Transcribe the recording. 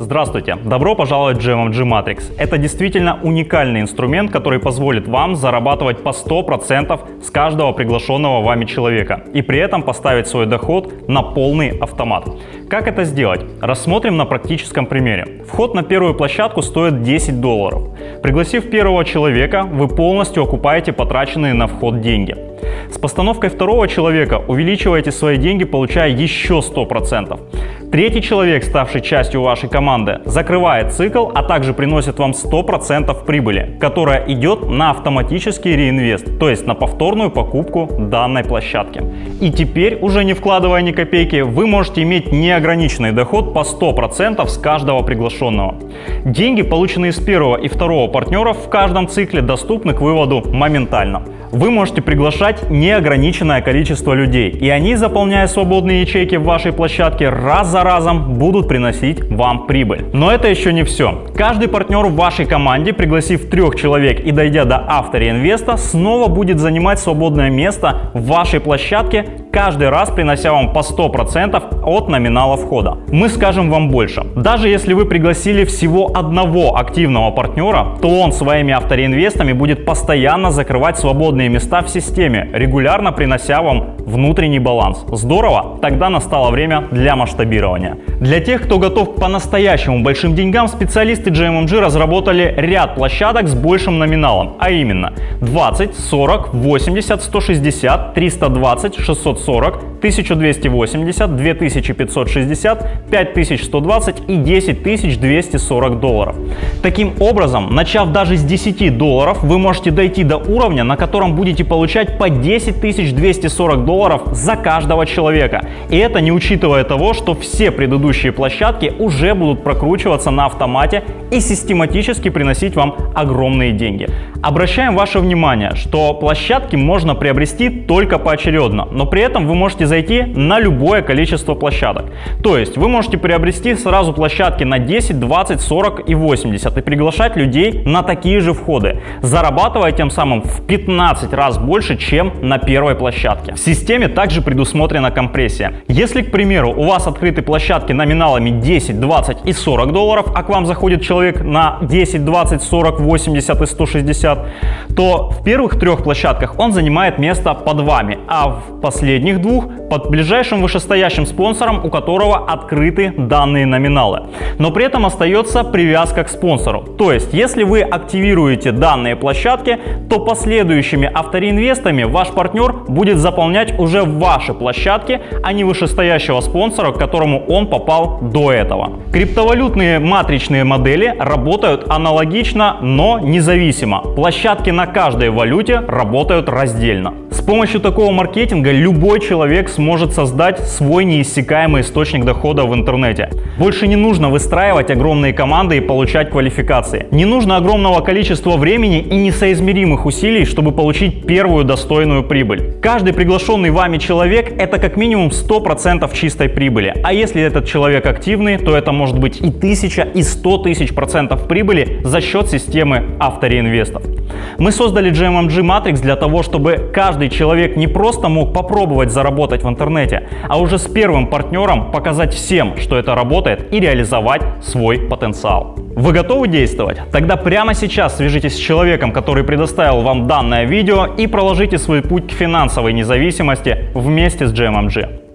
Здравствуйте! Добро пожаловать в GMMG Matrix. Это действительно уникальный инструмент, который позволит вам зарабатывать по 100% с каждого приглашенного вами человека и при этом поставить свой доход на полный автомат. Как это сделать? Рассмотрим на практическом примере. Вход на первую площадку стоит 10 долларов. Пригласив первого человека, вы полностью окупаете потраченные на вход деньги. С постановкой второго человека увеличиваете свои деньги, получая еще 100%. Третий человек, ставший частью вашей команды, закрывает цикл, а также приносит вам 100% прибыли, которая идет на автоматический реинвест, то есть на повторную покупку данной площадки. И теперь, уже не вкладывая ни копейки, вы можете иметь неограниченный доход по 100% с каждого приглашенного. Деньги, полученные с первого и второго партнеров в каждом цикле, доступны к выводу моментально. Вы можете приглашать неограниченное количество людей, и они, заполняя свободные ячейки в вашей площадке, раз за разом будут приносить вам прибыль. Но это еще не все. Каждый партнер в вашей команде, пригласив трех человек и дойдя до автореинвеста, снова будет занимать свободное место в вашей площадке, каждый раз принося вам по 100% от номинала входа. Мы скажем вам больше. Даже если вы пригласили всего одного активного партнера, то он своими автореинвестами будет постоянно закрывать свободные места в системе, регулярно принося вам внутренний баланс. Здорово? Тогда настало время для масштабирования. Для тех, кто готов к по-настоящему большим деньгам, специалисты GMMG разработали ряд площадок с большим номиналом, а именно 20, 40, 80, 160, 320, 640, 1280, 2560, 5120 и 10240 долларов. Таким образом, начав даже с 10 долларов, вы можете дойти до уровня, на котором будете получать по 10 240 долларов за каждого человека. И это не учитывая того, что все предыдущие площадки уже будут прокручиваться на автомате и систематически приносить вам огромные деньги. Обращаем ваше внимание, что площадки можно приобрести только поочередно, но при этом вы можете зайти на любое количество площадок. То есть вы можете приобрести сразу площадки на 10, 20, 40 и 80 и приглашать людей на такие же входы, зарабатывая тем самым в 15 15 раз больше, чем на первой площадке. В системе также предусмотрена компрессия. Если, к примеру, у вас открыты площадки номиналами 10, 20 и 40 долларов, а к вам заходит человек на 10, 20, 40, 80 и 160, то в первых трех площадках он занимает место под вами, а в последних двух под ближайшим вышестоящим спонсором, у которого открыты данные номиналы. Но при этом остается привязка к спонсору. То есть, если вы активируете данные площадки, то последующими автореинвестами ваш партнер будет заполнять уже ваши площадки, а не вышестоящего спонсора, к которому он попал до этого. Криптовалютные матричные модели работают аналогично, но независимо. Площадки на каждой валюте работают раздельно. С помощью такого маркетинга любой человек сможет создать свой неиссякаемый источник дохода в интернете. Больше не нужно выстраивать огромные команды и получать квалификации. Не нужно огромного количества времени и несоизмеримых усилий, чтобы получить первую достойную прибыль. Каждый приглашенный вами человек – это как минимум 100% чистой прибыли. А если этот человек активный, то это может быть и 1000, и 100 тысяч процентов прибыли за счет системы автореинвестов. Мы создали GMMG Matrix для того, чтобы каждый человек не просто мог попробовать заработать в интернете, а уже с первым партнером показать всем, что это работает и реализовать свой потенциал. Вы готовы действовать? Тогда прямо сейчас свяжитесь с человеком, который предоставил вам данное видео и проложите свой путь к финансовой независимости вместе с GMMG.